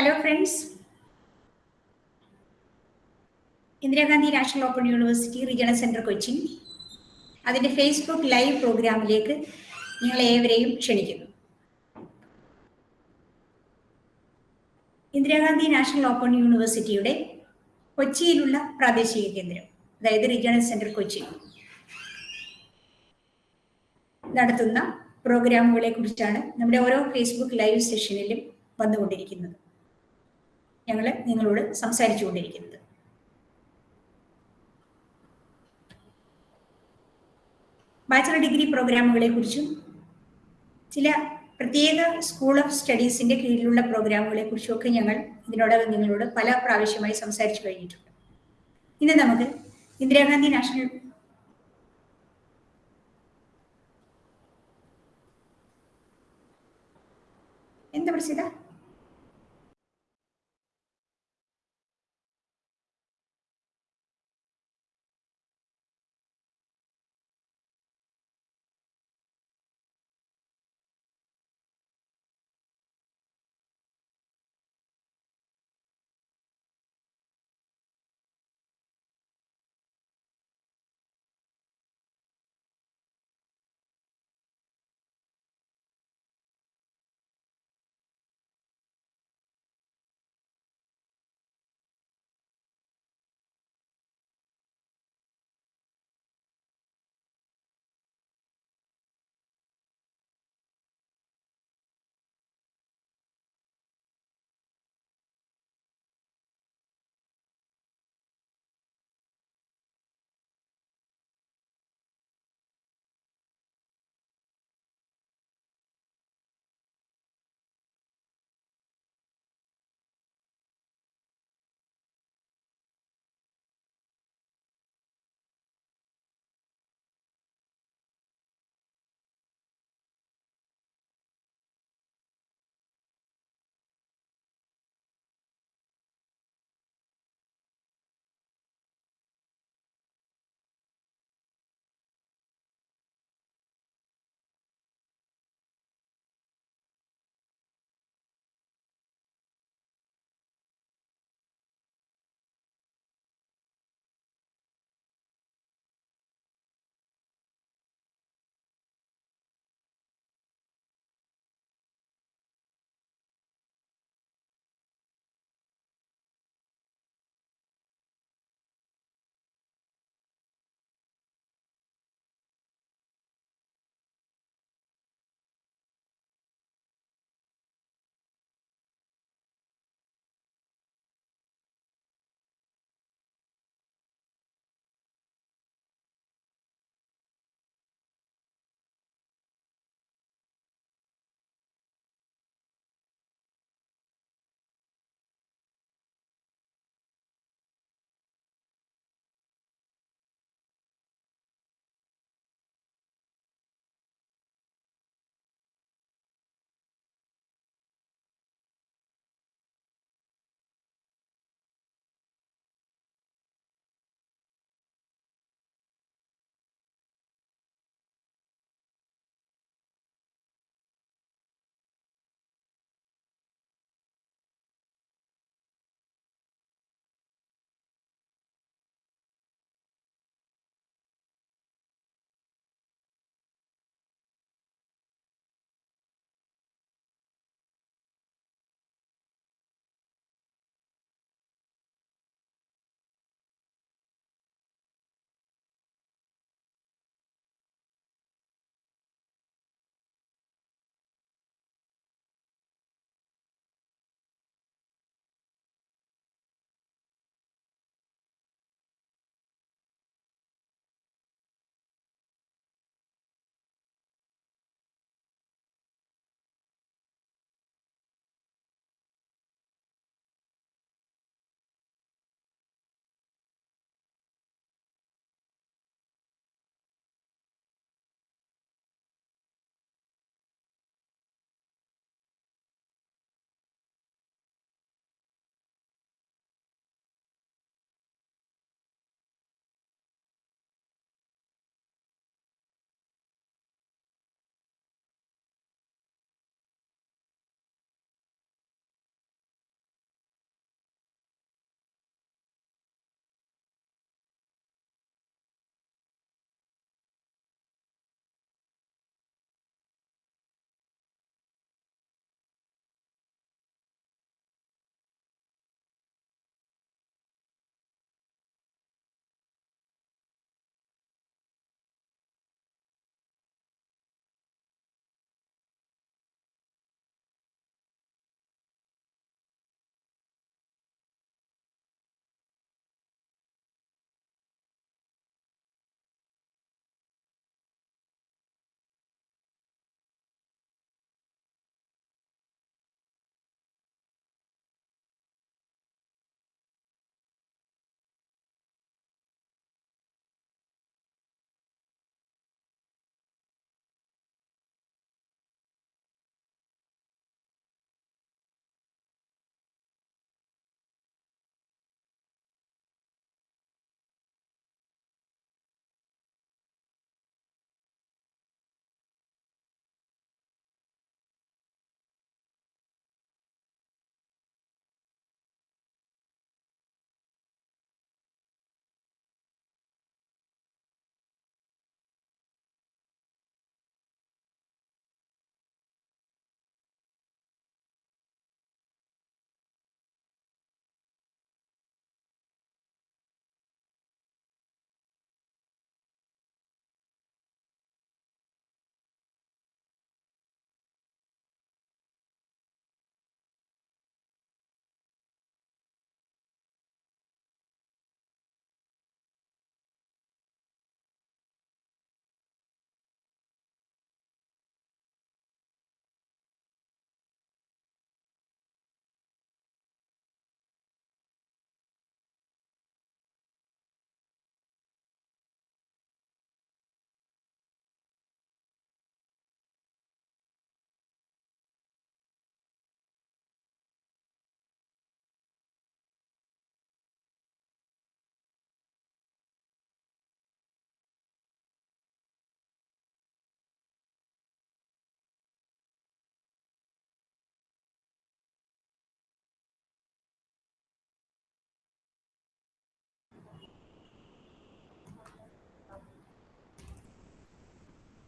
Hello friends Indira Gandhi national open university regional centre Cochin അതിന്റെ Facebook live പ്രോഗ്രാമിലേക്ക് നിങ്ങളെ ഏവരെയും ക്ഷണിക്കുന്നു. ഇന്ദിരാഗാന്ധി നാഷണൽ ഓപ്പൺ യൂണിവേഴ്സിറ്റിയുടെ കൊച്ചിയിലുള്ള പ്രാദേശിക കേന്ദ്രം അതായത് റീജിയണൽ സെന്റർ കൊച്ചി നടത്തുന്ന പ്രോഗ്രാമുകളെ കുറിച്ചാണ് നമ്മുടെ ഓരോ ഫേസ്ബുക്ക് ലൈവ് സെഷനിലും വന്നുകൊണ്ടിരിക്കുന്നത്. ഞങ്ങൾ നിങ്ങളോട് സംസാരിച്ചു കൊണ്ടിരിക്കുന്നത് ബാച്ചലർ ഡിഗ്രി പ്രോഗ്രാമുകളെ കുറിച്ചും ചില പ്രത്യേക സ്കൂൾ ഓഫ് സ്റ്റഡീസിന്റെ കീഴിലുള്ള പ്രോഗ്രാമുകളെ കുറിച്ചും ഒക്കെ ഞങ്ങൾ ഇതിനോടകം നിങ്ങളോട് പല പ്രാവശ്യമായി സംസാരിച്ചു കഴിഞ്ഞിട്ടുണ്ട്. ഇന്ന് നമുക്ക് ഇന്ദിരാഗാന്ധി നാഷണൽ എന്താ പ്രസിദ്ധ?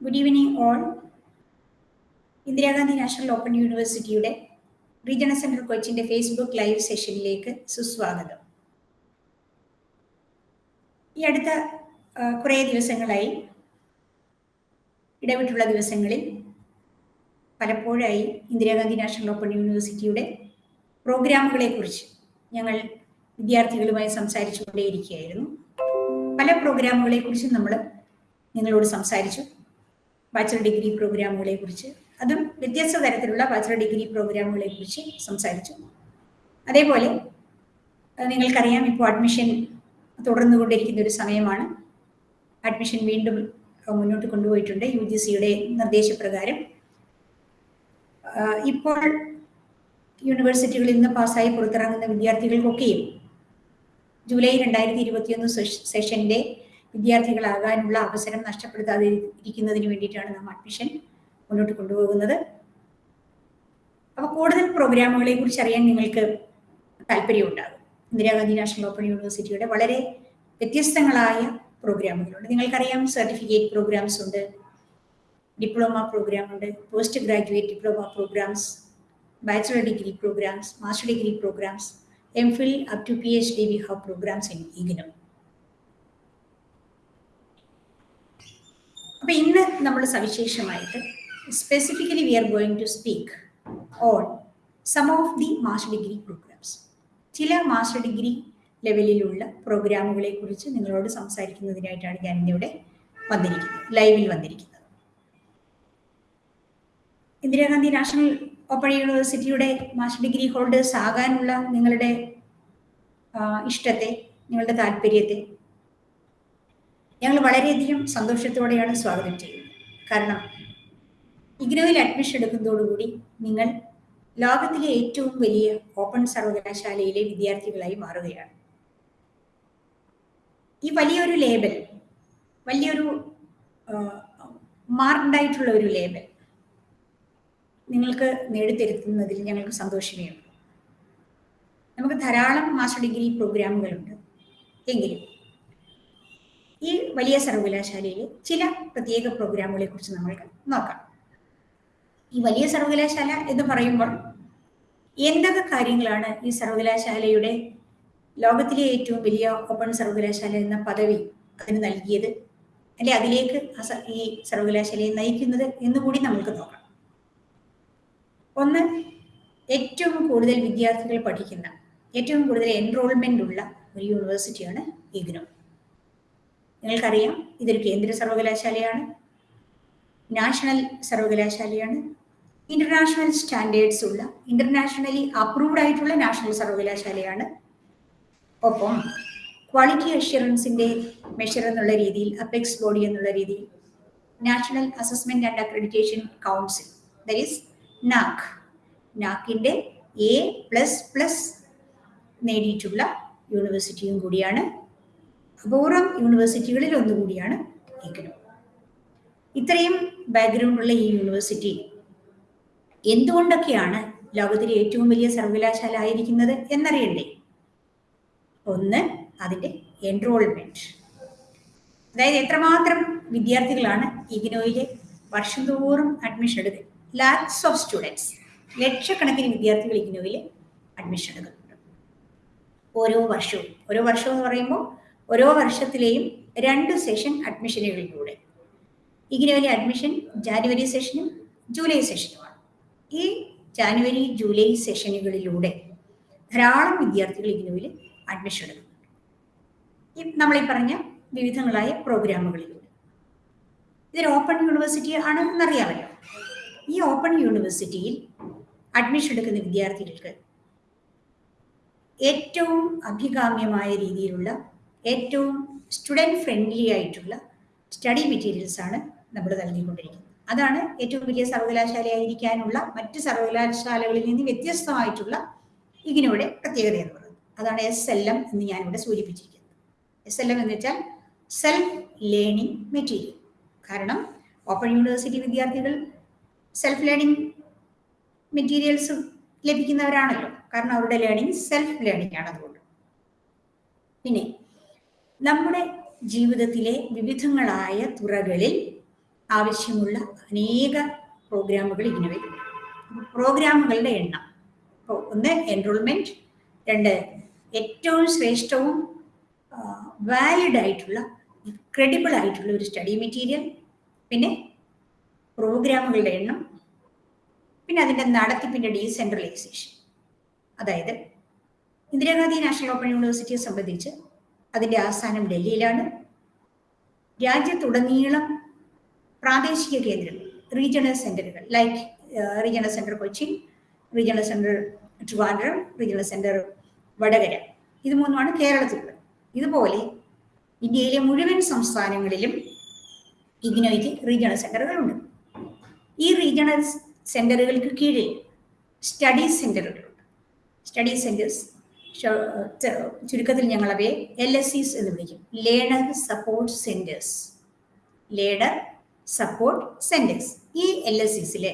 Good evening all Indira Gandhi national open യൂണിവേഴ്സിറ്റിയുടെ റീജിയണൽ സെന്റർ കൊച്ചിന്റെ ഫേസ്ബുക്ക് ലൈവ് സെഷനിലേക്ക് സുസ്വാഗതം. ഈ അടുത്ത കുറേ ദിവസങ്ങളായി ഇടവിട്ടുള്ള ദിവസങ്ങളിൽ പലപ്പോഴായി ഇന്ദിരാഗാന്ധി നാഷണൽ ഓപ്പൺ യൂണിവേഴ്സിറ്റിയുടെ പ്രോഗ്രാമുകളെക്കുറിച്ച് ഞങ്ങൾ വിദ്യാർത്ഥികളുമായി സംസാരിച്ചുകൊണ്ടേയിരിക്കുകയായിരുന്നു. പല പ്രോഗ്രാമുകളെക്കുറിച്ചും നമ്മൾ നിങ്ങളോട് സംസാരിച്ചു. ബാച്ചലർ ഡിഗ്രി പ്രോഗ്രാമുകളെ കുറിച്ച് അതും വ്യത്യസ്ത തരത്തിലുള്ള ബാച്ചലർ ഡിഗ്രി പ്രോഗ്രാമുകളെ കുറിച്ച് സംസാരിച്ചു. അതേപോലെ നിങ്ങൾക്കറിയാം ഇപ്പോൾ അഡ്മിഷൻ തുടർന്നുകൊണ്ടിരിക്കുന്ന ഒരു സമയമാണ്. അഡ്മിഷൻ വീണ്ടും മുന്നോട്ട് കൊണ്ടുപോയിട്ടുണ്ട് യു ജി സിയുടെ നിർദ്ദേശപ്രകാരം ഇപ്പോൾ യൂണിവേഴ്സിറ്റികളിൽ നിന്ന് പാസ്സായി പുറത്തിറങ്ങുന്ന വിദ്യാർത്ഥികൾക്കൊക്കെയും ജൂലൈ രണ്ടായിരത്തി ഇരുപത്തിയൊന്ന് സെഷന്റെ വിദ്യാർത്ഥികളാകാനുള്ള അവസരം നഷ്ടപ്പെടുത്താതെ ഇരിക്കുന്നതിന് വേണ്ടിയിട്ടാണ് നാം അഡ്മിഷൻ മുന്നോട്ട് കൊണ്ടുപോകുന്നത്. അപ്പോൾ കൂടുതൽ പ്രോഗ്രാമുകളെ കുറിച്ച് അറിയാൻ നിങ്ങൾക്ക് താല്പര്യമുണ്ടാകും. ഇന്ദിരാഗാന്ധി നാഷണൽ ഓപ്പൺ യൂണിവേഴ്സിറ്റിയുടെ വളരെ വ്യത്യസ്തങ്ങളായ പ്രോഗ്രാമുകളുണ്ട് നിങ്ങൾക്കറിയാം സർട്ടിഫിക്കറ്റ് പ്രോഗ്രാംസ് ഉണ്ട് ഡിപ്ലോമ പ്രോഗ്രാം ഉണ്ട് post graduate diploma programmes bachelor degree programmes master degree programmes M Phil up to P H D we have programmes in IGNOU അപ്പൊ ഇന്ന് നമ്മൾ സവിശേഷമായിട്ട് specifically we are going to speak on some of the master degree programmes ചില master degree ലെവലിലുള്ള പ്രോഗ്രാമുകളെ കുറിച്ച് നിങ്ങളോട് സംസാരിക്കുന്നതിനായിട്ടാണ് ഞാൻ ഇന്നിവിടെ വന്നിരിക്കുന്നത് ലൈവിൽ വന്നിരിക്കുന്നത്. ഇന്ദിരാഗാന്ധി നാഷണൽ ഓപ്പൺ യൂണിവേഴ്സിറ്റിയുടെ മാസ്റ്റർ ഡിഗ്രി ഹോൾഡേഴ്സ് ആകാനുള്ള നിങ്ങളുടെ ഇഷ്ടത്തെ നിങ്ങളുടെ താല്പര്യത്തെ ഞങ്ങൾ വളരെയധികം സന്തോഷത്തോടെയാണ് സ്വാഗതം ചെയ്യുന്നത്. കാരണം ഇഗ്നോയിൽ അഡ്മിഷൻ എടുക്കുന്നതോടുകൂടി നിങ്ങൾ ലോകത്തിലെ ഏറ്റവും വലിയ ഓപ്പൺ സർവകലാശാലയിലെ വിദ്യാർത്ഥികളായി മാറുകയാണ്. ഈ വലിയൊരു ലേബൽ വലിയൊരു മാർഡായിട്ടുള്ള ഒരു ലേബൽ നിങ്ങൾക്ക് നേടിത്തരുത്തുന്നതിൽ ഞങ്ങൾക്ക് സന്തോഷമേ ഉള്ളൂ നമുക്ക് ധാരാളം മാസ്റ്റർ ഡിഗ്രി പ്രോഗ്രാമുകളുണ്ട് എങ്കിലും ഈ വലിയ സർവകലാശാലയിലെ ചില പ്രത്യേക പ്രോഗ്രാമുകളെ കുറിച്ച് നമ്മൾക്ക് നോക്കാം. ഈ വലിയ സർവകലാശാല എന്ന് പറയുമ്പോൾ എന്തൊക്കെ കാര്യങ്ങളാണ് ഈ സർവകലാശാലയുടെ ലോകത്തിലെ ഏറ്റവും വലിയ ഓപ്പൺ സർവകലാശാല എന്ന പദവി അതിന് നൽകിയത്? അല്ലെ അതിലേക്ക് ഈ സർവകലാശാലയെ നയിക്കുന്നത് എന്ന് കൂടി നമുക്ക് നോക്കാം. ഒന്ന് ഏറ്റവും കൂടുതൽ വിദ്യാർത്ഥികൾ പഠിക്കുന്ന ഏറ്റവും കൂടുതൽ എൻറോൾമെന്റ് ഉള്ള ഒരു യൂണിവേഴ്സിറ്റിയാണ് ഇഗ്നോ നിങ്ങൾക്കറിയാം ഇതൊരു കേന്ദ്ര സർവകലാശാലയാണ്. നാഷണൽ സർവകലാശാലയാണ്. ഇന്റർനാഷണൽ സ്റ്റാൻഡേർഡ്സ് ഉള്ള ഇന്റർനാഷണലി അപ്രൂവ്ഡ് ആയിട്ടുള്ള നാഷണൽ സർവകലാശാലയാണ്. ഒപ്പം ക്വാളിറ്റി അഷ്വറൻസിന്റെ മെഷർ എന്നുള്ള രീതിയിൽ അപെക്സ് ബോഡി എന്നുള്ള രീതിയിൽ national assessment and accreditation council that is NAAC. നാക്കിന്റെ A plus plus നേടിയിട്ടുള്ള യൂണിവേഴ്സിറ്റിയും കൂടിയാണ്. അപൂർവം യൂണിവേഴ്സിറ്റികളിൽ ഒന്നുകൂടിയാണ് ഇഗ്നോ ഇത്രയും ബാക്ക്ഗ്രൗണ്ട് ഉള്ള ഈ യൂണിവേഴ്സിറ്റി എന്തുകൊണ്ടൊക്കെയാണ് ലോകത്തിലെ ഏറ്റവും വലിയ സർവകലാശാല ആയിരിക്കുന്നത് എന്നറിയണ്ടേ? ഒന്ന് അതിന്റെ എൻറോൾമെന്റ് അതായത് എത്രമാത്രം വിദ്യാർത്ഥികളാണ് ഇഗ്നോയിലെ വർഷം തോറും അഡ്മിഷൻ എടുക്കുക ലാക്സ് ഓഫ് സ്റ്റുഡൻസ് ലക്ഷക്കണക്കിന് വിദ്യാർത്ഥികൾ ഇഗ്നോയിൽ അഡ്മിഷൻ എടുക്കുന്നുണ്ട്. ഓരോ വർഷവും. ഓരോ വർഷം എന്ന് പറയുമ്പോൾ ഓരോ വർഷത്തിലെയും രണ്ട് സെഷൻ അഡ്മിഷനുകളിലൂടെ ഇഗ്നോയിലെ അഡ്മിഷൻ ജാനുവരി സെഷനും ജൂലൈ സെഷനുമാണ് ഈ ജാനുവരി ജൂലൈ സെഷനുകളിലൂടെ ധാരാളം വിദ്യാർത്ഥികൾ ഇഗ്നോയിൽ അഡ്മിഷൻ എടുക്കുന്നുണ്ട് ഈ പറഞ്ഞ വിവിധങ്ങളായ പ്രോഗ്രാമുകളിലൂടെ ഇതൊരു ഓപ്പൺ യൂണിവേഴ്സിറ്റി ആണ് എന്നറിയാമല്ലോ ഈ ഓപ്പൺ യൂണിവേഴ്സിറ്റിയിൽ അഡ്മിഷൻ എടുക്കുന്ന വിദ്യാർത്ഥികൾക്ക് ഏറ്റവും അഭികാമ്യമായ രീതിയിലുള്ള ഏറ്റവും സ്റ്റുഡന്റ് ഫ്രണ്ട്ലി ആയിട്ടുള്ള സ്റ്റഡി മെറ്റീരിയൽസ് ആണ് നമ്മൾ നൽകിക്കൊണ്ടിരിക്കുന്നത്. അതാണ് ഏറ്റവും വലിയ സർവകലാശാലയായിരിക്കാനുള്ള മറ്റ് സർവകലാശാലകളിൽ നിന്ന് വ്യത്യസ്തമായിട്ടുള്ള ഇതിനോടെ പ്രത്യേകത എന്ന് പറയുന്നത്. അതാണ് എസ് എൽ എം എന്ന് ഞാനിവിടെ സൂചിപ്പിച്ചിരിക്കുന്നത്. എസ് എൽ എം എന്ന് വെച്ചാൽ സെൽഫ് ലേണിംഗ് മെറ്റീരിയൽ കാരണം ഓപ്പൺ യൂണിവേഴ്സിറ്റി വിദ്യാർത്ഥികൾ സെൽഫ് ലേണിംഗ് മെറ്റീരിയൽസ് ലഭിക്കുന്നവരാണല്ലോ. കാരണം അവരുടെ ലേണിംഗ് സെൽഫ് ലേണിംഗ് ആണ് അതുകൊണ്ട്. പിന്നെ നമ്മുടെ ജീവിതത്തിലെ വിവിധങ്ങളായ തുറകളിൽ ആവശ്യമുള്ള അനേക പ്രോഗ്രാമുകൾ ഇങ്ങനെ വരും. പ്രോഗ്രാമുകളുടെ എണ്ണം. ഒന്ന് എൻറോൾമെന്റ് രണ്ട് ഏറ്റവും ശ്രേഷ്ഠവും വാലിഡ് ആയിട്ടുള്ള ക്രെഡിബിൾ ആയിട്ടുള്ള ഒരു സ്റ്റഡി മെറ്റീരിയൽ പിന്നെ പ്രോഗ്രാമുകളുടെ എണ്ണം പിന്നെ അതിന്റെ നടത്തിപ്പിന്റെ ഡീസെൻട്രലൈസേഷൻ അതായത് ഇന്ദിരാഗാന്ധി നാഷണൽ ഓപ്പൺ യൂണിവേഴ്സിറ്റിയെ സംബന്ധിച്ച് അതിന്റെ ആസ്ഥാനം ഡൽഹിയിലാണ്. രാജ്യത്തുടനീളം പ്രാദേശിക കേന്ദ്രങ്ങൾ റീജിയണൽ സെന്ററുകൾ like regional centre Kochi regional centre Trivandrum regional centre Vadakara. ഇത് മൂന്നുമാണ് കേരളത്തിലുള്ളത്. ഇതുപോലെ ഇന്ത്യയിലെ മുഴുവൻ സംസ്ഥാനങ്ങളിലും ഇഗ്നോയ്ക്ക് റീജിയണൽ സെന്ററുകളുണ്ട് ഈ റീജിയണൽ സെന്ററുകൾക്ക് കീഴിൽ സ്റ്റഡി സെന്ററുകളുണ്ട് സ്റ്റഡി സെന്റേഴ്സ് ചുരുക്കത്തിൽ ഞങ്ങൾ അവയെ എൽ എസ് സിസ് എന്ന് വിളിക്കും. Learner support centres learner support centres ഈ എൽ എസ് സിസിലെ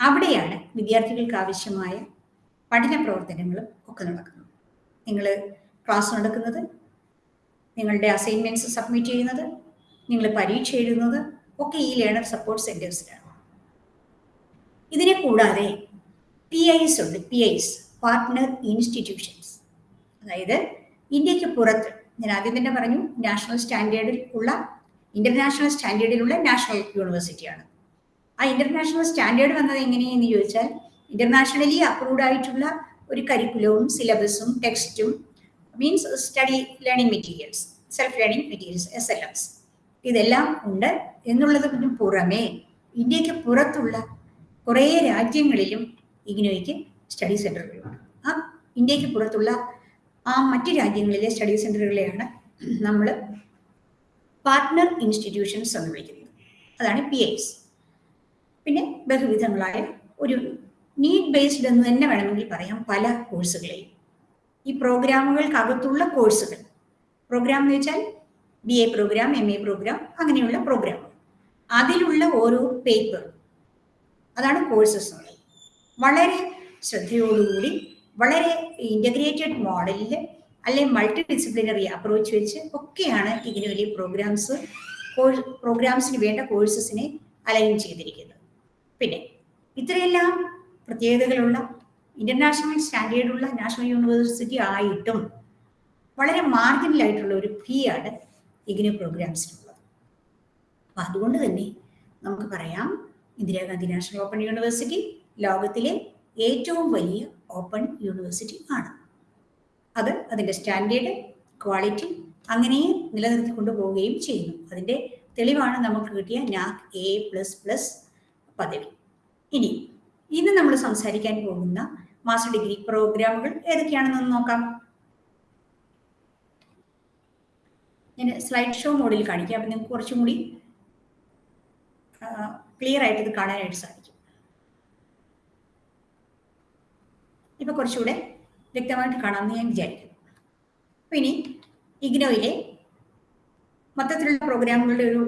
അവിടെയാണ് വിദ്യാർത്ഥികൾക്ക് ആവശ്യമായ പഠന പ്രവർത്തനങ്ങളും ഒക്കെ നടക്കുന്നത്. നിങ്ങൾ ക്ലാസ് നടക്കുന്നത് നിങ്ങളുടെ അസൈൻമെന്റ്സ് സബ്മിറ്റ് ചെയ്യുന്നത് നിങ്ങൾ പരീക്ഷ എഴുതുന്നത് ഒക്കെ ഈ ലേണർ സപ്പോർട്ട് സെന്റേഴ്സിലാണ് ഇതിനെ കൂടാതെ പി ഐസ് ഉണ്ട് പി ഐസ് പാർട്ട്ണർ ഇൻസ്റ്റിറ്റ്യൂഷൻസ് അതായത് ഇന്ത്യയ്ക്ക് പുറത്ത് ഞാൻ ആദ്യം തന്നെ പറഞ്ഞു നാഷണൽ സ്റ്റാൻഡേർഡിൽ ഉള്ള ഇന്റർനാഷണൽ സ്റ്റാൻഡേർഡിലുള്ള നാഷണൽ യൂണിവേഴ്സിറ്റിയാണ് ആ ഇന്റർനാഷണൽ സ്റ്റാൻഡേർഡ് വന്നത് എങ്ങനെയെന്ന് ചോദിച്ചാൽ ഇന്റർനാഷണലി അപ്രൂവ്ഡ് ആയിട്ടുള്ള ഒരു കരിക്കുലവും സിലബസും ടെക്സ്റ്റും means study learning materials self learning materials S L Ms ഇതെല്ലാം ഉണ്ട് എന്നുള്ളതിന് പുറമേ ഇന്ത്യയ്ക്ക് പുറത്തുള്ള കുറേ രാജ്യങ്ങളിലും ഇഗ്നോയ്ക്ക് സ്റ്റഡി സെന്ററുകളാണ് ആ ഇന്ത്യയ്ക്ക് പുറത്തുള്ള ആ മറ്റ് രാജ്യങ്ങളിലെ സ്റ്റഡി സെന്ററുകളെയാണ് നമ്മൾ പാർട്ട്ണർ ഇൻസ്റ്റിറ്റ്യൂഷൻസ് എന്ന് വിളിക്കുന്നത്. അതാണ് പി ഐസ് പിന്നെ ബഹുവിധങ്ങളായ ഒരു നീഡ് ബേസ്ഡ് എന്ന് തന്നെ വേണമെങ്കിൽ പറയാം പല കോഴ്സുകളെയും ഈ പ്രോഗ്രാമുകൾക്കകത്തുള്ള കോഴ്സുകൾ പ്രോഗ്രാം എന്ന് വെച്ചാൽ B A programme M A programme അങ്ങനെയുള്ള പ്രോഗ്രാം അതിലുള്ള ഓരോ പേപ്പർ അതാണ് കോഴ്സസ് വളരെ ശ്രദ്ധയോടുകൂടി വളരെ ഇന്റഗ്രേറ്റഡ് മോഡലിൽ അല്ലെ മൾട്ടി ഡിസിപ്ലിനറി അപ്രോച്ച് വെച്ച് ഒക്കെയാണ് ഇങ്ങനെ വലിയ പ്രോഗ്രാംസ് പ്രോഗ്രാംസിന് വേണ്ട കോഴ്സസിനെ അലൈൻ ചെയ്തിരിക്കുന്നത്. പിന്നെ ഇത്രയെല്ലാം പ്രത്യേകതകളുള്ള ഇന്റർനാഷണൽ സ്റ്റാൻഡേർഡുള്ള നാഷണൽ യൂണിവേഴ്സിറ്റി ആയിട്ടും വളരെ മാർജിനലായിട്ടുള്ള ഒരു ഫീ ആണ് ഇഗ്നു പ്രോഗ്രാംസിനുള്ളത് അപ്പം അതുകൊണ്ട് തന്നെ നമുക്ക് പറയാം ഇന്ദിരാഗാന്ധി നാഷണൽ ഓപ്പൺ യൂണിവേഴ്സിറ്റി ലോകത്തിലെ ഏറ്റവും വലിയ ഓപ്പൺ യൂണിവേഴ്സിറ്റി ആണ്. അത് അതിന്റെ സ്റ്റാൻഡേർഡ് ക്വാളിറ്റി അങ്ങനെ നിലനിർത്തിക്കൊണ്ടു പോവുകയും ചെയ്യുന്നു. അതിന്റെ തെളിവാണ് നമുക്ക് കിട്ടിയ നാക് എ പ്ലസ് പ്ലസ് പദവി. ഇനി ഇന്ന് നമ്മൾ സംസാരിക്കാൻ പോകുന്ന മാസ്റ്റർ ഡിഗ്രി പ്രോഗ്രാമുകൾ ഏതൊക്കെയാണെന്നൊന്ന് നോക്കാം. ഞാൻ സ്ലൈഡ് ഷോ മോഡിൽ കാണിക്കാം അപ്പം നിങ്ങൾക്ക് കുറച്ചും കൂടി ക്ലിയർ ആയിട്ട് ഇത് കാണാനായിട്ട് സാധിക്കും. ഇപ്പൊ കുറച്ചുകൂടെ വ്യക്തമായിട്ട് കാണാമെന്ന് ഞാൻ വിചാരിക്കുന്നു. അപ്പൊ ഇനി ഇഗ്നോയിലെ മൊത്തത്തിലുള്ള പ്രോഗ്രാമുകളുടെ ഒരു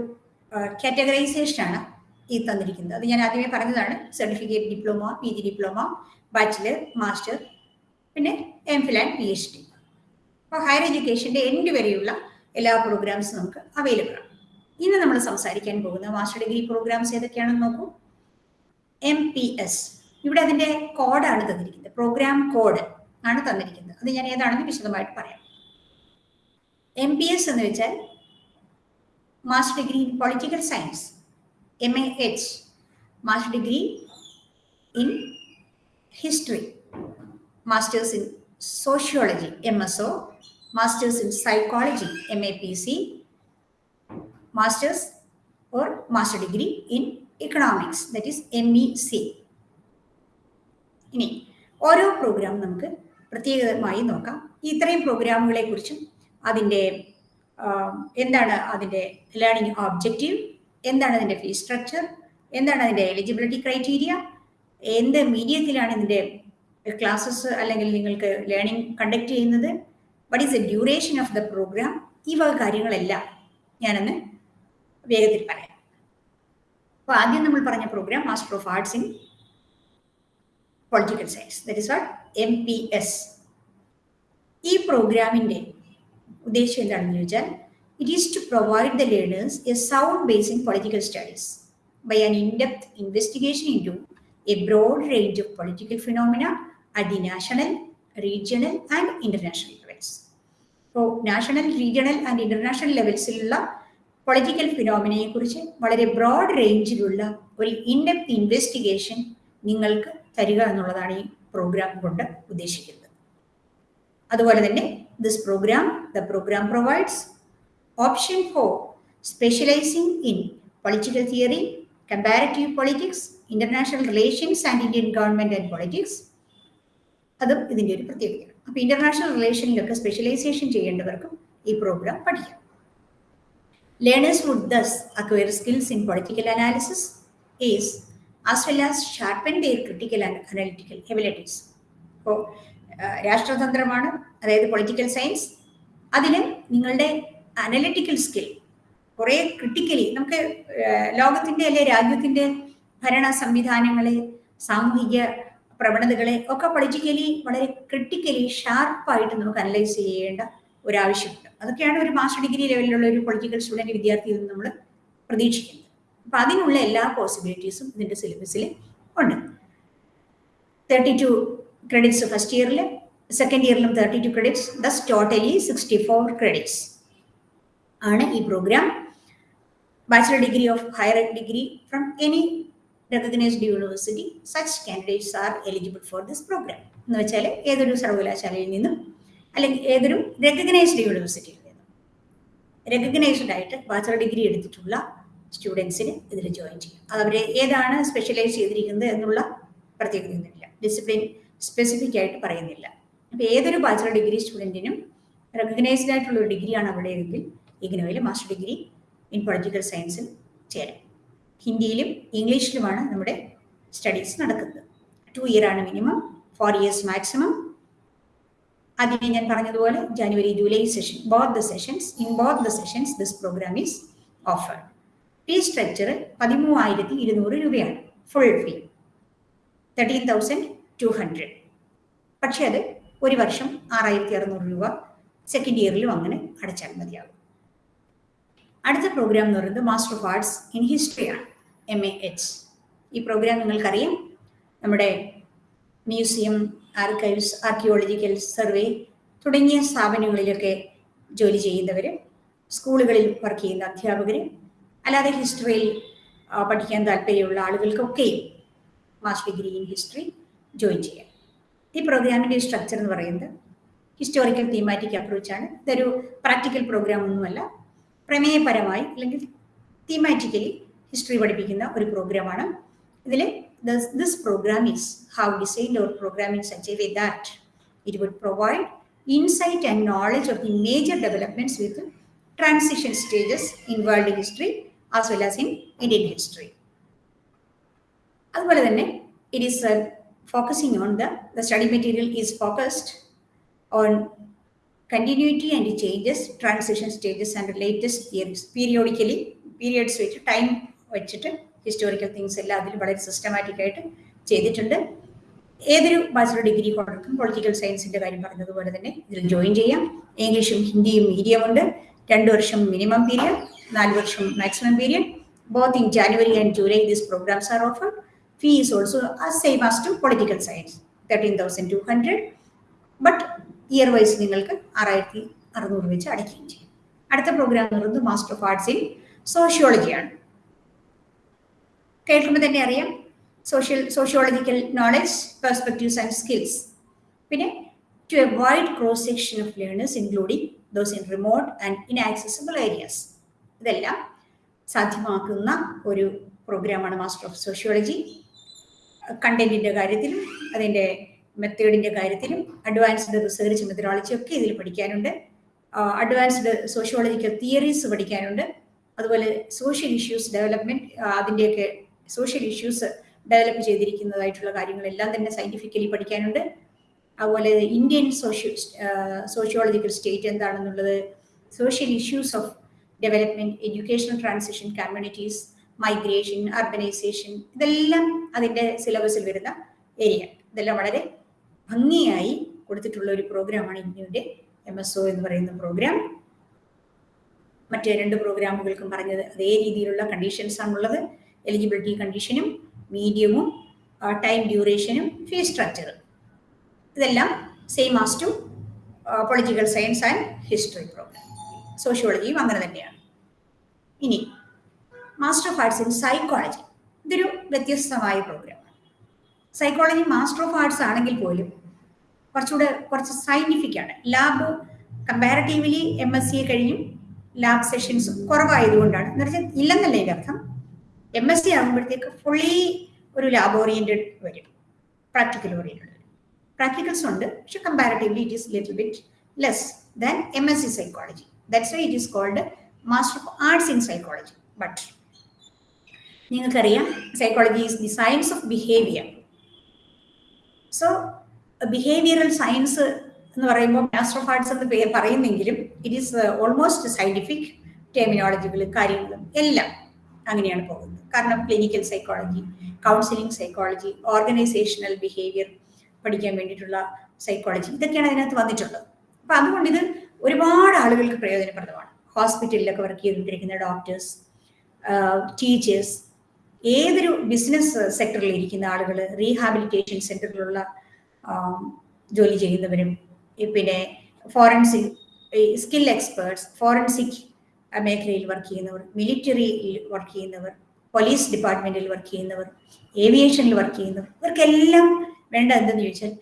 കാറ്റഗറൈസേഷൻ ആണ് ഈ തന്നിരിക്കുന്നത്. അത് ഞാൻ ആദ്യമേ പറഞ്ഞതാണ് certificate diploma P G diploma bachelor master പിന്നെ M Phil and P H D അപ്പോൾ ഹയർ എഡ്യൂക്കേഷന്റെ എൻഡ് വരെയുള്ള എല്ലാ പ്രോഗ്രാംസും നമുക്ക് അവൈലബിൾ ആണ്. ഇന്ന് നമ്മൾ സംസാരിക്കാൻ പോകുന്ന മാസ്റ്റർ ഡിഗ്രി പ്രോഗ്രാംസ് ഏതൊക്കെയാണെന്ന് നോക്കൂ. എം പി എസ് ഇവിടെ അതിന്റെ കോഡാണ് തന്നിരിക്കുന്നത്. പ്രോഗ്രാം കോഡ് ആണ് തന്നിരിക്കുന്നത്. അത് ഞാൻ ഏതാണെന്ന് വിശദമായിട്ട് പറയാം. എം പി എസ് എന്ന് വെച്ചാൽ master degree in political science M A H master degree in history masters in sociology M S O masters in psychology M A P C masters or master degree in economics that is M E C ഇനി ഓരോ programme നമുക്ക് പ്രത്യേകമായി നോക്കാം. ഇത്രയും പ്രോഗ്രാമുകളെ കുറിച്ചും അതിന്റെ എന്താണ് അതിന്റെ ലേണിംഗ് ഓബ്ജക്റ്റീവ് എന്താണ് അതിന്റെ ഫീസ് സ്ട്രക്ചർ എന്താണ് അതിന്റെ എലിജിബിലിറ്റി ക്രൈറ്റീരിയ എന്ത് മീഡിയത്തിലാണ് ഇതിന്റെ ക്ലാസ്സസ് അല്ലെങ്കിൽ നിങ്ങൾക്ക് ലേണിംഗ് കണ്ടക്ട് ചെയ്യുന്നത് what is the duration of the programme ഈ വക കാര്യങ്ങളെല്ലാം ഞാനൊന്ന് വേഗത്തിൽ പറയാം. അപ്പോൾ ആദ്യം നമ്മൾ പറഞ്ഞ programme master of arts in political science that is what M P S ഈ പ്രോഗ്രാമിന്റെ ഉദ്ദേശം എന്താണെന്ന് ചോദിച്ചാൽ It is to provide the learners a sound base in political studies by an in-depth investigation into a broad range of political phenomena at the national, regional and international levels. ഇപ്പോൾ national regional and international ലെവൽസിലുള്ള political ഫിനോമിനയെ കുറിച്ച് വളരെ broad റേഞ്ചിലുള്ള ഒരു in-depth investigation നിങ്ങൾക്ക് തരിക എന്നുള്ളതാണ് ഈ പ്രോഗ്രാം കൊണ്ട് ഉദ്ദേശിക്കുന്നത്. അതുപോലെ തന്നെ this programme the programme provides option for specialising in political theory comparative politics international relations and Indian government and politics അതും ഇതിന്റെ ഒരു പ്രത്യേകതയാണ്. അപ്പോൾ ഇന്റർനാഷണൽ റിലേഷനിലൊക്കെ സ്പെഷ്യലൈസേഷൻ ചെയ്യേണ്ടവർക്കും ഈ പ്രോഗ്രാം പഠിക്കാം. Learners would thus acquire skills in political analysis is as well as sharpen their critical and analytical abilities ഇപ്പോൾ രാഷ്ട്രതന്ത്രമാണ് അതായത് പൊളിറ്റിക്കൽ സയൻസ് അതിന് നിങ്ങളുടെ അനലിറ്റിക്കൽ സ്കിൽ കുറേ ക്രിട്ടിക്കലി നമുക്ക് ലോകത്തിന്റെ അല്ലെ രാജ്യത്തിന്റെ ഭരണ സംവിധാനങ്ങളെ സാമൂഹിക പ്രവണതകളെ ഒക്കെ പൊളിറ്റിക്കലി വളരെ ക്രിട്ടിക്കലി ഷാർപ്പായിട്ട് നമുക്ക് അനലൈസ് ചെയ്യേണ്ട ഒരാവശ്യമുണ്ട്. അതൊക്കെയാണ് ഒരു മാസ്റ്റർ ഡിഗ്രി ലെവലിലുള്ള ഒരു പൊളിറ്റിക്കൽ സ്റ്റുഡന്റ് വിദ്യാർത്ഥിയിൽ നിന്ന് നമ്മൾ പ്രതീക്ഷിക്കുന്നത്. അപ്പം അതിനുള്ള എല്ലാ പോസിബിലിറ്റീസും ഇതിന്റെ സിലബസിൽ ഉണ്ട്. തേർട്ടി ടു ക്രെഡിറ്റ്സ് ഫസ്റ്റ് ഇയറിൽ second ഇയറിലും thirty two credits thus totally sixty four credits ആണ് ഈ programme bachelor degree of higher degree from any recognised university such candidates are eligible for this programme എന്ന് വെച്ചാൽ ഏതൊരു സർവകലാശാലയിൽ നിന്നും അല്ലെങ്കിൽ ഏതൊരു റെക്കഗ്നൈസ്ഡ് യൂണിവേഴ്സിറ്റിയിൽ നിന്നും. റെക്കഗ്നൈസ്ഡ് ആയിട്ട് ബാച്ചിലർ ഡിഗ്രി എടുത്തിട്ടുള്ള സ്റ്റുഡൻസിന് ഇതിൽ ജോയിൻ ചെയ്യാം. അത് അവർ ഏതാണ് സ്പെഷ്യലൈസ് ചെയ്തിരിക്കുന്നത് എന്നുള്ള പ്രത്യേകതയൊന്നുമില്ല. ഡിസിപ്ലിൻ സ്പെസിഫിക് ആയിട്ട് പറയുന്നില്ല. അപ്പോൾ ഏതൊരു ബാച്ചലർ ഡിഗ്രി സ്റ്റുഡന്റിനും റെക്കഗ്നൈസ്ഡ് ആയിട്ടുള്ള ഒരു ഡിഗ്രിയാണ് അവിടെ എങ്കിൽ ഇഗ്നോയിൽ മാസ്റ്റർ ഡിഗ്രി ഇൻ പൊളിറ്റിക്കൽ സയൻസിൽ ചേരാം ഹിന്ദിയിലും ഇംഗ്ലീഷിലുമാണ് നമ്മുടെ സ്റ്റഡീസ് നടക്കുന്നത്. ടു ഇയർ ആണ് മിനിമം ഫോർ ഇയേഴ്സ് മാക്സിമം ആദ്യമേ ഞാൻ പറഞ്ഞതുപോലെ ജനുവരി July session both the sessions in both the sessions this programme is offered fee structure പതിമൂവായിരത്തി ഇരുന്നൂറ് രൂപയാണ്. Full fee thirteen thousand two hundred പക്ഷേ അത് ഒരു വർഷം ആറായിരത്തി അറുന്നൂറ് രൂപ സെക്കൻഡ് ഇയറിലും അങ്ങനെ അടച്ചാൽ മതിയാകും. അടുത്ത പ്രോഗ്രാം എന്ന് പറയുന്നത് മാസ്റ്റർ ഓഫ് ആർട്സ് ഇൻ ഹിസ്റ്ററിയാണ് എം എ എച്ച് ഈ പ്രോഗ്രാം നിങ്ങൾക്കറിയാം. നമ്മുടെ മ്യൂസിയം ആർക്കൈവ്സ് ആർക്കിയോളജിക്കൽ സർവേ തുടങ്ങിയ സ്ഥാപനങ്ങളിലൊക്കെ ജോലി ചെയ്യുന്നവർ സ്കൂളുകളിൽ വർക്ക് ചെയ്യുന്ന അധ്യാപകർ അല്ലാതെ ഹിസ്റ്ററിയിൽ പഠിക്കാൻ താല്പര്യമുള്ള ആളുകൾക്കൊക്കെയും master degree in history join ചെയ്യാം. ഈ പ്രോഗ്രാമിന്റെ സ്ട്രക്ചർ എന്ന് പറയുന്നത് ഹിസ്റ്റോറിക്കൽ തീമാറ്റിക് അപ്രോച്ചാണ് ഇതൊരു പ്രാക്ടിക്കൽ പ്രോഗ്രാം ഒന്നുമല്ല. പ്രമേയപരമായി അല്ലെങ്കിൽ തീമാറ്റിക്കലി ഹിസ്റ്ററി പഠിപ്പിക്കുന്ന ഒരു പ്രോഗ്രാമാണ് ഇതിൽ this programme is how designed our programme in such a that it would provide insight and knowledge of the major developments with transition stages in world history as well as in Indian history അതുപോലെ തന്നെ it is focusing on the the study material is focused on continuity and changes transition stages and latest theories periodically periods വെച്ച് time വെച്ചിട്ട് historical things എല്ലാം അതിൽ വളരെ systematic ആയിട്ട് ചെയ്തിട്ടുണ്ട്. ഏതൊരു ബാച്ചിലർ ഡിഗ്രി ഹോൾഡർക്കും പൊളിറ്റിക്കൽ സയൻസിന്റെ കാര്യം പറഞ്ഞതുപോലെ തന്നെ ഇതിൽ ജോയിൻ ചെയ്യാം. ഇംഗ്ലീഷും ഹിന്ദിയും മീഡിയം ഉണ്ട്. രണ്ട് വർഷം മിനിമം പീരിയഡ് നാല് വർഷം both in January and July these programmes are offer fee is also same as to political science thirteen thousand two hundred but year wise നിങ്ങൾക്ക് ആറായിരത്തി അറുന്നൂറ് വെച്ച് അടയ്ക്കുകയും ചെയ്യും. അടുത്ത പ്രോഗ്രാം എന്ന് പറയുന്നത് മാസ്റ്റർ ഓഫ് ആർട്സ് ഇൻ സോഷ്യോളജിയാണ് കേൾക്കുമ്പോൾ തന്നെ അറിയാം. Social sociological knowledge perspectives and skills പിന്നെ to a wide cross section of learners including those in remote and inaccessible areas ഇതെല്ലാം സാധ്യമാക്കുന്ന ഒരു പ്രോഗ്രാമാണ് മാസ്റ്റർ ഓഫ് സോഷ്യോളജി കണ്ടന്റിന്റെ കാര്യത്തിലും അതിന്റെ മെത്തേഡിന്റെ കാര്യത്തിലും അഡ്വാൻസ്ഡ് റിസർച്ച് മെത്തഡോളജി ഒക്കെ ഇതിൽ പഠിക്കാനുണ്ട്. അഡ്വാൻസ്ഡ് സോഷ്യോളജിക്കൽ തിയറീസ് പഠിക്കാനുണ്ട്. അതുപോലെ സോഷ്യൽ ഇഷ്യൂസ് ഡെവലപ്മെന്റ് അതിന്റെയൊക്കെ സോഷ്യൽ ഇഷ്യൂസ് ഡെവലപ്പ് ചെയ്തിരിക്കുന്നതായിട്ടുള്ള കാര്യങ്ങളെല്ലാം തന്നെ സയന്റിഫിക്കലി പഠിക്കാനുണ്ട്. അതുപോലെ ഇന്ത്യൻ സോഷ്യോ സോഷ്യോളജിക്കൽ സ്റ്റേറ്റ് എന്താണെന്നുള്ളത് social issues of development educational transition communities migration urbanisation ഇതെല്ലാം അതിന്റെ സിലബസിൽ വരുന്ന ഏരിയ ഇതെല്ലാം വളരെ ഭംഗിയായി കൊടുത്തിട്ടുള്ള ഒരു പ്രോഗ്രാമാണ് ഇന്ത്യയുടെ എം എസ് ഒ എന്ന് പറയുന്ന പ്രോഗ്രാം മറ്റ് രണ്ട് പ്രോഗ്രാമുകൾക്കും പറഞ്ഞത് അതേ രീതിയിലുള്ള കണ്ടീഷൻസ് ആണുള്ളത്. എലിജിബിലിറ്റി കണ്ടീഷനും മീഡിയവും ടൈം ഡ്യൂറേഷനും ഫീസ് സ്ട്രക്ചർ ഇതെല്ലാം same as to political science and history programme സോഷ്യോളജിയും അങ്ങനെ തന്നെയാണ്. ഇനി master of arts in psychology ഇതൊരു വ്യത്യസ്തമായ programme psychology master of arts ആണെങ്കിൽ പോലും കുറച്ചുകൂടെ കുറച്ച് സയന്റിഫിക് ആണ്. ലാബ് കമ്പാരിറ്റീവ്ലി എം എസ് സിയെ കഴിഞ്ഞും ലാബ് സെഷൻസ് കുറവായതുകൊണ്ടാണ്. എന്ന് വെച്ചാൽ ഇല്ലെന്നല്ല ഇതിന്റെ അർത്ഥം. എം എസ് സി ആകുമ്പോഴത്തേക്ക് ഫുള്ളി ഒരു ലാബ് ഓറിയന്റഡ് വരും. പ്രാക്ടിക്കൽ ഓറിയന്റഡ് വരും. പ്രാക്ടിക്കൽസ് ഉണ്ട്. പക്ഷെ comparatively it is little bit less than M S C psychology that's why it is called master of arts in psychology but നിങ്ങൾക്കറിയാം psychology is the science of behaviour so behavioural science എന്ന് പറയുമ്പോൾ master of arts എന്ന് പറയുന്നെങ്കിലും it is almost scientific ടെർമിനോളജികൾ കാര്യങ്ങളും എല്ലാം അങ്ങനെയാണ് പോകുന്നത്. കാരണം clinical psychology counselling psychology organisational behaviour പഠിക്കാൻ വേണ്ടിയിട്ടുള്ള സൈക്കോളജി ഇതൊക്കെയാണ് അതിനകത്ത് വന്നിട്ടുള്ളത്. അപ്പൊ അതുകൊണ്ട് ഇത് ഒരുപാട് ആളുകൾക്ക് പ്രയോജനപ്രദമാണ്. ഹോസ്പിറ്റലിലൊക്കെ വർക്ക് ചെയ്തുകൊണ്ടിരിക്കുന്ന ഡോക്ടേഴ്സ് ടീച്ചേഴ്സ് ഏതൊരു ബിസിനസ് സെക്ടറിൽ ഇരിക്കുന്ന ആളുകൾ റീഹാബിലിറ്റേഷൻ സെന്ററിലുള്ള ജോലി ചെയ്യുന്നവരും പിന്നെ ഫോറൻസിക് സ്കിൽ എക്സ്പേർട്സ് ഫോറൻസിക് മേഖലയിൽ വർക്ക് ചെയ്യുന്നവർ മിലിറ്ററിയിൽ വർക്ക് ചെയ്യുന്നവർ പോലീസ് ഡിപ്പാർട്ട്മെന്റിൽ വർക്ക് ചെയ്യുന്നവർ ഏവിയേഷനിൽ വർക്ക് ചെയ്യുന്നവർ ഇവർക്കെല്ലാം വേണ്ട എന്തെന്ന് ചോദിച്ചാൽ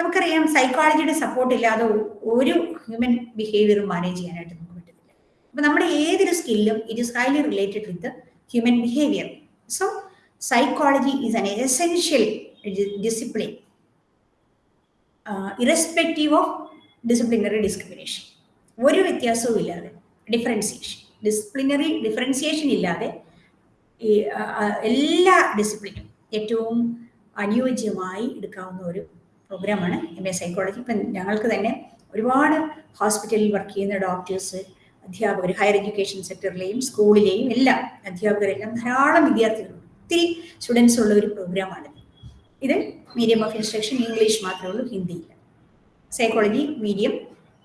നമുക്കറിയാം സൈക്കോളജിയുടെ സപ്പോർട്ട് ഇല്ലാതെ ഒരു ഹ്യൂമൻ ബിഹേവിയറും മാനേജ് ചെയ്യാനായിട്ട് നമുക്ക് പറ്റത്തില്ല. അപ്പൊ നമ്മുടെ ഏതൊരു സ്കില്ലും it is highly related with human behaviour so psychology is an essential discipline irrespective of disciplinary discrimination ഒരു വ്യത്യാസവും ഇല്ലാതെ ഡിഫറൻസിയേഷൻ ഡിസിപ്ലിനറി ഡിഫറൻസിയേഷൻ ഇല്ലാതെ എല്ലാ ഡിസിപ്ലിനും ഏറ്റവും അനുയോജ്യമായി എടുക്കാവുന്ന ഒരു പ്രോഗ്രാമാണ് എം എ സൈക്കോളജി ഇപ്പം ഞങ്ങൾക്ക് തന്നെ ഒരുപാട് ഹോസ്പിറ്റലിൽ വർക്ക് ചെയ്യുന്ന ഡോക്ടേഴ്സ് അധ്യാപകർ ഹയർ എഡ്യൂക്കേഷൻ സെക്ടറിലെയും സ്കൂളിലെയും എല്ലാം അധ്യാപകരെല്ലാം ധാരാളം വിദ്യാർത്ഥികളുണ്ട് ഒത്തിരി സ്റ്റുഡൻസ് ഉള്ള ഒരു പ്രോഗ്രാമാണ് ഇത് മീഡിയം ഓഫ് ഇൻസ്ട്രക്ഷൻ ഇംഗ്ലീഷ് മാത്രമേ ഉള്ളൂ ഹിന്ദിയില്ല സൈക്കോളജി മീഡിയം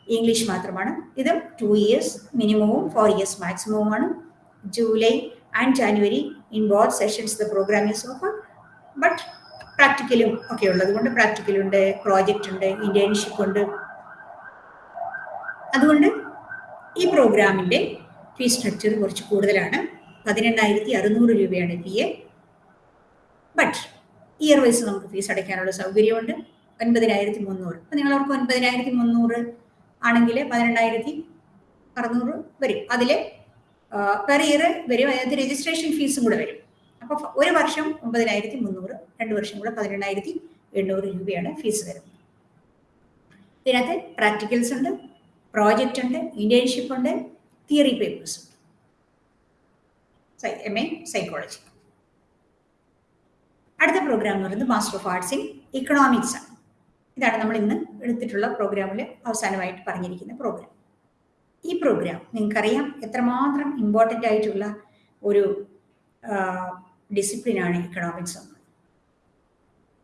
ഇംഗ്ലീഷ് മാത്രമാണ്. ഇത് ടു ഇയേഴ്സ് മിനിമവും four years മാക്സിമവുമാണ് July and January in both sessions the programme is offer but പ്രാക്ടിക്കലും ഒക്കെ ഉള്ളത് കൊണ്ട് പ്രാക്ടിക്കലുണ്ട് പ്രോജക്റ്റ് ഉണ്ട് ഇന്റേൺഷിപ്പ് ഉണ്ട്. അതുകൊണ്ട് ഈ പ്രോഗ്രാമിന്റെ ഫീസ് സ്ട്രക്ചർ കുറച്ച് കൂടുതലാണ്. പതിനെണ്ണായിരത്തി അറുന്നൂറ് രൂപയാണ് എ ബട്ട് ഇയർ വൈസ് നമുക്ക് ഫീസ് അടയ്ക്കാനുള്ള സൗകര്യമുണ്ട്. ഒൻപതിനായിരത്തി മുന്നൂറ്. അപ്പം നിങ്ങൾ അവർക്ക് ഒൻപതിനായിരത്തി മുന്നൂറ് ആണെങ്കിൽ പതിനെണ്ണായിരത്തി അറുന്നൂറ് വരും. അതിൽ പെർ ഇയർ വരും. അതിനകത്ത് രജിസ്ട്രേഷൻ ഫീസും കൂടെ വരും. അപ്പോൾ ഒരു വർഷം ഒമ്പതിനായിരത്തി മുന്നൂറ് രണ്ട് വർഷം കൂടെ പതിനെണ്ണായിരത്തി എണ്ണൂറ് രൂപയാണ് ഫീസ് വരുന്നത്. ഇതിനകത്ത് പ്രാക്ടിക്കൽസ് ഉണ്ട് പ്രോജക്റ്റ് ഉണ്ട് ഇന്റേൺഷിപ്പ് ഉണ്ട് തിയറി പേപ്പേഴ്സ് ഉണ്ട്. എം എ സൈക്കോളജി അടുത്ത പ്രോഗ്രാം എന്ന് പറയുന്നത് master of arts in economics ആണ്. ഇതാണ് നമ്മൾ ഇന്ന് എടുത്തിട്ടുള്ള പ്രോഗ്രാമിൽ അവസാനമായിട്ട് പറഞ്ഞിരിക്കുന്ന പ്രോഗ്രാം ഈ പ്രോഗ്രാം നിങ്ങൾക്കറിയാം എത്രമാത്രം ഇമ്പോർട്ടന്റ് ആയിട്ടുള്ള ഒരു ഡിസിപ്ലിനാണ് ഇക്കണോമിക്സ് എന്നത്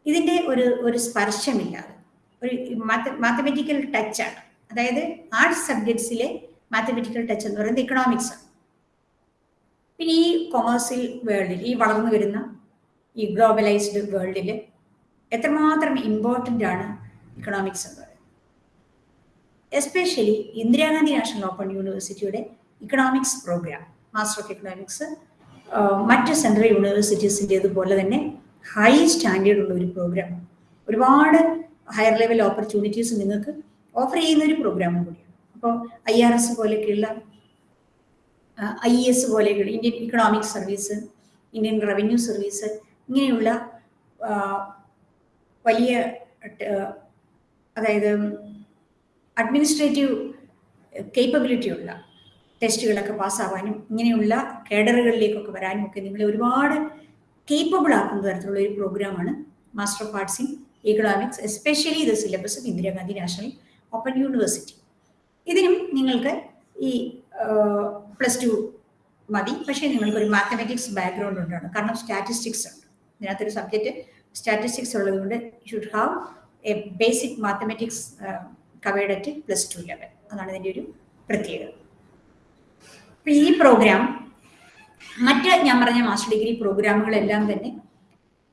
ഇതിന്റെ ഒരു ഒരു സ്പർശമില്ലാതെ ഒരു മാത്തമെറ്റിക്കൽ ടച്ചാണ് അതായത് ആർട്സ് സബ്ജക്ട്സിലെ മാത്തമെറ്റിക്കൽ ടച്ച് എന്ന് പറയുന്നത് ഇക്കണോമിക്സ് ആണ്. പിന്നെ ഈ കൊമേഴ്സ്യൽ വേൾഡിൽ ഈ വളർന്നു വരുന്ന ഈ ഗ്ലോബലൈസ്ഡ് വേൾഡിൽ എത്രമാത്രം ഇമ്പോർട്ടന്റ് ആണ് ഇക്കണോമിക്സ് എന്ന് പറയുന്നത്. എസ്പെഷ്യലി ഇന്ദിരാഗാന്ധി നാഷണൽ ഓപ്പൺ യൂണിവേഴ്സിറ്റിയുടെ economics programme master of economics മറ്റ് സെൻട്രൽ യൂണിവേഴ്സിറ്റീസിന്റെതുപോലെ തന്നെ ഹൈ സ്റ്റാൻഡേർഡ് ഉള്ള ഒരു പ്രോഗ്രാം. ഒരുപാട് ഹയർ ലെവൽ ഓപ്പർച്യൂണിറ്റീസ് നിങ്ങൾക്ക് ഓഫർ ചെയ്യുന്ന ഒരു പ്രോഗ്രാമും കൂടിയാണ്. അപ്പോൾ I R S പോലെയൊക്കെയുള്ള I S പോലെയൊക്കെയുള്ള Indian economic service Indian revenue service ഇങ്ങനെയുള്ള വലിയ അതായത് അഡ്മിനിസ്ട്രേറ്റീവ് കേപ്പബിലിറ്റി ഉള്ള ടെസ്റ്റുകളൊക്കെ പാസ്സാവാനും ഇങ്ങനെയുള്ള കേഡറുകളിലേക്കൊക്കെ വരാനും ഒക്കെ നിങ്ങളെ ഒരുപാട് കേപ്പബിൾ ആക്കുന്ന തരത്തിലുള്ള ഒരു പ്രോഗ്രാമാണ് master of arts in economics especially ഇത് syllabus Indira Gandhi national open university ഇതിനും നിങ്ങൾക്ക് ഈ പ്ലസ് ടു മതി. പക്ഷേ നിങ്ങൾക്ക് ഒരു മാത്തമാറ്റിക്സ് ബാക്ക്ഗ്രൗണ്ട് ഉണ്ടാണ് കാരണം സ്റ്റാറ്റിസ്റ്റിക്സ് ഉണ്ട്. ഇതിനകത്തൊരു സബ്ജക്റ്റ് സ്റ്റാറ്റിസ്റ്റിക്സ് ഉള്ളതുകൊണ്ട് should have a basic mathematics covered at plus two level അതാണ് ഇതിന്റെ ഒരു പ്രത്യേകത. ഈ പ്രോഗ്രാം മറ്റ് ഞാൻ പറഞ്ഞ മാസ്റ്റർ ഡിഗ്രി പ്രോഗ്രാമുകളെല്ലാം തന്നെ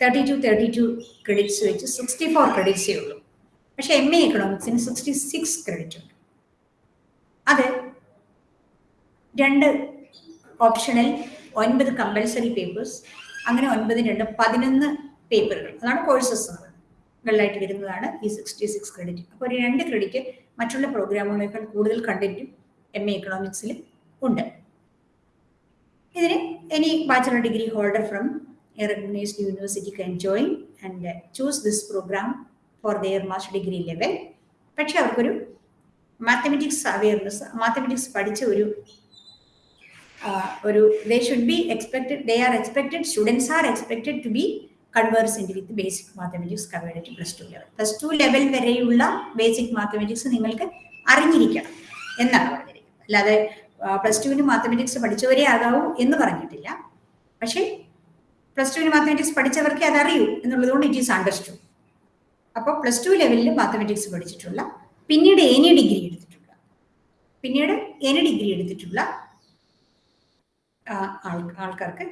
thirty two thirty two credits വെച്ച് സിക്സ്റ്റി ഫോർ ക്രെഡിറ്റ്സേ ഉള്ളൂ. പക്ഷെ എം എ എക്കണോമിക്സിന് സിക്സ്റ്റി സിക്സ് ക്രെഡിറ്റ് ഉണ്ട്. അത് രണ്ട് ഓപ്ഷണൽ ഒൻപത് കമ്പൽസറി പേപ്പേഴ്സ് അങ്ങനെ ഒൻപത് രണ്ട് പതിനൊന്ന് പേപ്പറുകൾ അതാണ് കോഴ്സസ് ായിട്ട് വരുന്നതാണ് ഈ സിക്സ്റ്റി സിക്സ് ക്രെഡിറ്റ് അപ്പോൾ ഒരു രണ്ട് ക്രെഡിറ്റ് മറ്റുള്ള പ്രോഗ്രാമുകളേക്കാൾ കൂടുതൽ കണ്ടന്റും എം എ എക്കണോമിക്സിലും ഉണ്ട്. ഇതിന് bachelor degree holder from a recognized university can join and choose this program for their master degree level. പക്ഷെ അവർക്കൊരു മാത്തമെറ്റിക്സ് അവയർനെസ് മാത്തമെറ്റിക്സ് പഠിച്ച ഒരു ഒരു they should be expected they are expected students are expected to be കൺവേഴ്സിന്റെ with basic mathematics covered to plus two level plus two level വരെയുള്ള basic mathematics നിങ്ങൾക്ക് അറിഞ്ഞിരിക്കണം എന്നാണ് പറഞ്ഞിരിക്കുന്നത്. അല്ലാതെ പ്ലസ് ടുവിന് മാത്തമെറ്റിക്സ് പഠിച്ചവരെ ആകാവൂ എന്ന് പറഞ്ഞിട്ടില്ല. പക്ഷേ പ്ലസ് ടുവിന് മാത്തമെറ്റിക്സ് പഠിച്ചവർക്ക് അതറിയൂ എന്നുള്ളതുകൊണ്ട് ഇറ്റ് ഈസ് അണ്ടർസ്റ്റുഡ് അപ്പോൾ പ്ലസ് ടു ലെവലിൽ മാത്തമെറ്റിക്സ് പഠിച്ചിട്ടുള്ള പിന്നീട് എനി ഡിഗ്രി എടുത്തിട്ടുള്ള പിന്നീട് എനി ഡിഗ്രി എടുത്തിട്ടുള്ള ആൾക്കാർക്ക്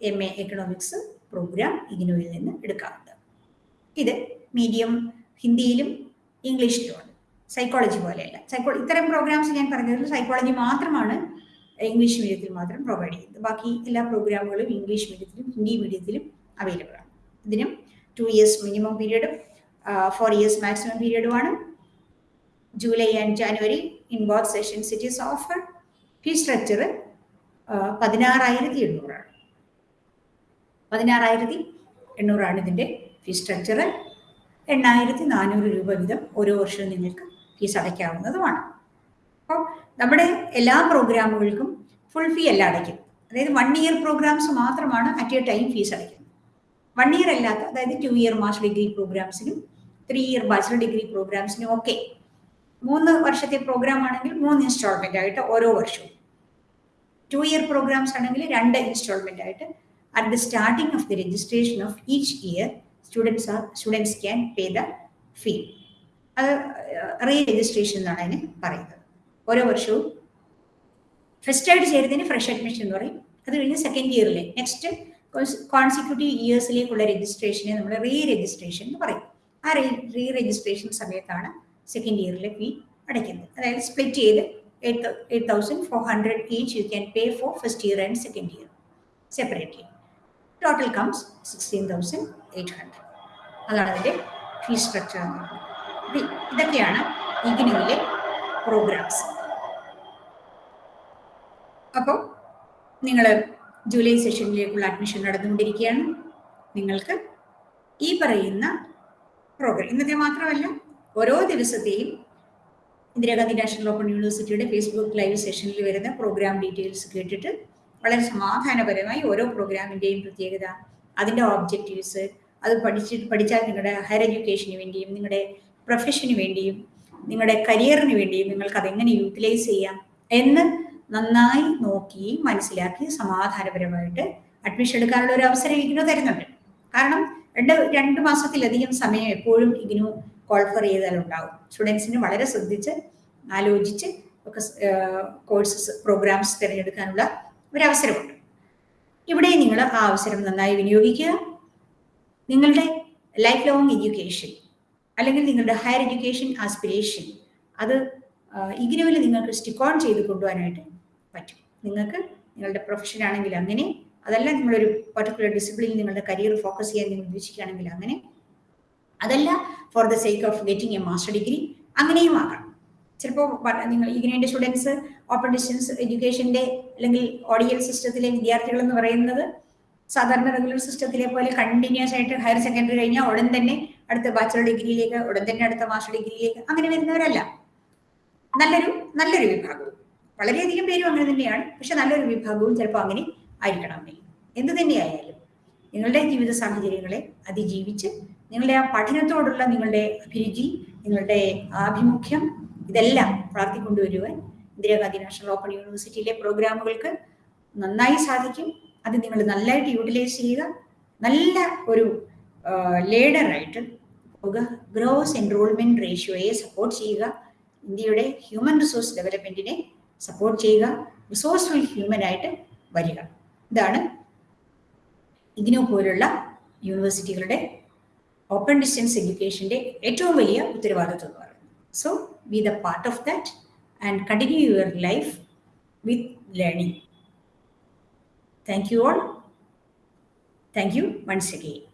എം എ എക്കണോമിക്സ് പ്രോഗ്രാം ഇഗ്നോയിൽ നിന്ന് എടുക്കാറുണ്ട്. ഇത് മീഡിയം ഹിന്ദിയിലും ഇംഗ്ലീഷിലുമുണ്ട് സൈക്കോളജി പോലെയല്ല. സൈക്കോ ഇത്തരം പ്രോഗ്രാംസ് ഞാൻ പറഞ്ഞത് സൈക്കോളജി മാത്രമാണ് ഇംഗ്ലീഷ് മീഡിയത്തിൽ മാത്രം പ്രൊവൈഡ് ചെയ്യുന്നത്. ബാക്കി എല്ലാ പ്രോഗ്രാമുകളും ഇംഗ്ലീഷ് മീഡിയത്തിലും ഹിന്ദി മീഡിയത്തിലും അവൈലബിൾ ആണ്. ഇതിനും ടു ഇയേഴ്സ് മിനിമം പീരീഡും four years maximum പീരീഡുമാണ് July and January in both sessions it is offer fee structure പതിനാറായിരത്തി എണ്ണൂറാണ് പതിനാറായിരത്തി എണ്ണൂറാണ് ഇതിന്റെ ഫീ സ്ട്രക്ചർ എണ്ണായിരത്തി നാനൂറ് രൂപ വീതം ഓരോ വർഷവും നിങ്ങൾക്ക് ഫീസ് അടയ്ക്കാവുന്നതുമാണ് അപ്പോൾ നമ്മുടെ എല്ലാ പ്രോഗ്രാമുകൾക്കും ഫുൾ ഫീ അല്ല അടയ്ക്കും. അതായത് വൺ ഇയർ പ്രോഗ്രാംസ് മാത്രമാണ് അറ്റ് എ ടൈം ഫീസ് അടയ്ക്കുന്നത്. വൺ ഇയർ അല്ലാത്ത അതായത് ടു ഇയർ മാസ്റ്റർ ഡിഗ്രി പ്രോഗ്രാംസിനും ത്രീ ഇയർ ബാച്ചിലർ ഡിഗ്രി പ്രോഗ്രാംസിനും ഒക്കെ മൂന്ന് വർഷത്തെ പ്രോഗ്രാം ആണെങ്കിൽ മൂന്ന് ഇൻസ്റ്റാൾമെന്റ് ആയിട്ട് ഓരോ വർഷവും. ടു ഇയർ പ്രോഗ്രാംസ് ആണെങ്കിൽ രണ്ട് ഇൻസ്റ്റാൾമെന്റ് ആയിട്ട് at the starting of the registration of each year students are students can pay the fee. അത് റീ രജിസ്ട്രേഷൻ എന്നാണ് അതിന് പറയുന്നത്. ഓരോ വർഷവും ഫസ്റ്റ് ആയിട്ട് ചേരുന്നതിന് ഫ്രഷ് അഡ്മിഷൻ എന്ന് പറയും. അത് കഴിഞ്ഞ് സെക്കൻഡ് ഇയറിലെ നെക്സ്റ്റ് കോൺസിക്യൂട്ടീവ് ഇയേഴ്സിലേക്കുള്ള രജിസ്ട്രേഷനെ നമ്മൾ റീ രജിസ്ട്രേഷൻ എന്ന് പറയും. ആ റീ രജിസ്ട്രേഷൻ സമയത്താണ് സെക്കൻഡ് ഇയറിലെ ഫീ അടയ്ക്കുന്നത്. അതായത് സ്പ്ലിറ്റ് ചെയ്ത് eight eight thousand four hundred each you can pay for first year and second year separately total comes sixteen thousand eight hundred അതാണ് അതിന്റെ ഫീസ് സ്ട്രക്ചർ എന്ന് പറയുന്നത്. ഇതൊക്കെയാണ് ഇഗ്നുവിലെ പ്രോഗ്രാംസ്. അപ്പോൾ നിങ്ങൾ ജൂലൈ സെഷനിലേക്കുള്ള അഡ്മിഷൻ നടന്നുകൊണ്ടിരിക്കുകയാണ്. നിങ്ങൾക്ക് ഈ പറയുന്ന പ്രോഗ്രാം ഇന്നത്തെ മാത്രമല്ല ഓരോ ദിവസത്തെയും ഇന്ദിരാഗാന്ധി നാഷണൽ ഓപ്പൺ യൂണിവേഴ്സിറ്റിയുടെ ഫേസ്ബുക്ക് ലൈവ് സെഷനിൽ വരുന്ന പ്രോഗ്രാം ഡീറ്റെയിൽസ് കേട്ടിട്ട് വളരെ സമാധാനപരമായി ഓരോ പ്രോഗ്രാമിന്റെയും പ്രത്യേകത അതിന്റെ ഓബ്ജക്റ്റീവ്സ് അത് പഠിച്ചിട്ട് പഠിച്ചാൽ നിങ്ങളുടെ ഹയർ എഡ്യൂക്കേഷന് വേണ്ടിയും നിങ്ങളുടെ പ്രൊഫഷന് വേണ്ടിയും നിങ്ങളുടെ കരിയറിന് വേണ്ടിയും നിങ്ങൾക്ക് അതെങ്ങനെ യൂട്ടിലൈസ് ചെയ്യാം എന്ന് നന്നായി നോക്കി മനസ്സിലാക്കി സമാധാനപരമായിട്ട് അഡ്മിഷൻ എടുക്കാനുള്ള ഒരു അവസരം ഇതിനു തരുന്നുണ്ട്. കാരണം രണ്ട് രണ്ട് മാസത്തിലധികം സമയം എപ്പോഴും ഇഗ്നു കോൾഫർ ചെയ്താലുണ്ടാവും. സ്റ്റുഡൻസിന് വളരെ ശ്രദ്ധിച്ച് ആലോചിച്ച് ഒക്കെ കോഴ്സസ് പ്രോഗ്രാംസ് തിരഞ്ഞെടുക്കാനുള്ള ഒരു അവസരമുണ്ട് ഇവിടെ നിങ്ങൾ ആ അവസരം നന്നായി വിനിയോഗിക്കുക. നിങ്ങളുടെ ലൈഫ് ലോങ് എഡ്യൂക്കേഷൻ അല്ലെങ്കിൽ നിങ്ങളുടെ ഹയർ എഡ്യൂക്കേഷൻ ആസ്പിരേഷൻ അത് ഇഗ്നുവിൽ നിങ്ങൾക്ക് സ്റ്റിക്ക് ഓൺ ചെയ്ത് കൊണ്ടുപോകാനായിട്ട് പറ്റും. നിങ്ങൾക്ക് നിങ്ങളുടെ പ്രൊഫഷൻ ആണെങ്കിൽ അങ്ങനെ അതല്ല നിങ്ങളൊരു പർട്ടിക്കുലർ ഡിസിപ്ലിനിൽ നിങ്ങളുടെ കരിയർ ഫോക്കസ് ചെയ്യാൻ നിങ്ങൾ ഉദ്ദേശിക്കുകയാണെങ്കിൽ അങ്ങനെ അതല്ല for the sake of getting a master degree അങ്ങനെയും ആകാം. ചിലപ്പോൾ നിങ്ങൾ ഇഗ്നൈന്റെ സ്റ്റുഡൻസ് ഓപ്പൺ ഡിസ്റ്റൻസ് എഡ്യൂക്കേഷന്റെ അല്ലെങ്കിൽ ഓഡിയൽ സിസ്റ്റത്തിലെ വിദ്യാർത്ഥികൾ എന്ന് പറയുന്നത് സാധാരണ റെഗുലർ സിസ്റ്റത്തിലെ പോലെ കണ്ടിന്യൂസ് ആയിട്ട് ഹയർ സെക്കൻഡറി കഴിഞ്ഞാൽ ഉടൻ തന്നെ അടുത്ത ബാച്ചലർ ഡിഗ്രിയിലേക്ക് ഉടൻ തന്നെ അടുത്ത മാസ്റ്റർ ഡിഗ്രിയിലേക്ക് അങ്ങനെ വരുന്നവരല്ല. നല്ലൊരു നല്ലൊരു വിഭാഗവും. വളരെയധികം പേരും അങ്ങനെ തന്നെയാണ്. പക്ഷെ നല്ലൊരു വിഭാഗവും ചിലപ്പോൾ അങ്ങനെ ആയിരിക്കണമെന്നില്ല എന്ത് തന്നെയായാലും നിങ്ങളുടെ ജീവിത സാഹചര്യങ്ങളെ അതിജീവിച്ച് നിങ്ങളുടെ ആ പഠനത്തോടുള്ള നിങ്ങളുടെ അഭിരുചി നിങ്ങളുടെ ആഭിമുഖ്യം ഇതെല്ലാം വളർത്തിക്കൊണ്ടുവരുവാൻ ഇന്ദിരാഗാന്ധി നാഷണൽ ഓപ്പൺ യൂണിവേഴ്സിറ്റിയിലെ പ്രോഗ്രാമുകൾക്ക് നന്നായി സാധിക്കും. അത് നിങ്ങൾ നല്ലതായിട്ട് യൂട്ടിലൈസ് ചെയ്യുക. നല്ല ഒരു ലേഡറായിട്ട് പോകുക ഗ്രോസ് എൻറോൾമെന്റ് റേഷ്യോയെ സപ്പോർട്ട് ചെയ്യുക. ഇന്ത്യയുടെ ഹ്യൂമൻ റിസോഴ്സ് ഡെവലപ്മെന്റിനെ സപ്പോർട്ട് ചെയ്യുക. റിസോഴ്സ്ഫുൾ ഹ്യൂമൻ ആയിട്ട് വരിക. ഇതാണ് ഇതിനു പോലുള്ള യൂണിവേഴ്സിറ്റികളുടെ ഓപ്പൺ ഡിസ്റ്റൻസ് എഡ്യൂക്കേഷന്റെ ഏറ്റവും വലിയ ഉത്തരവാദിത്വം എന്ന് പറയുന്നത്. So be the part of that and continue your life with learning thank you all thank you once again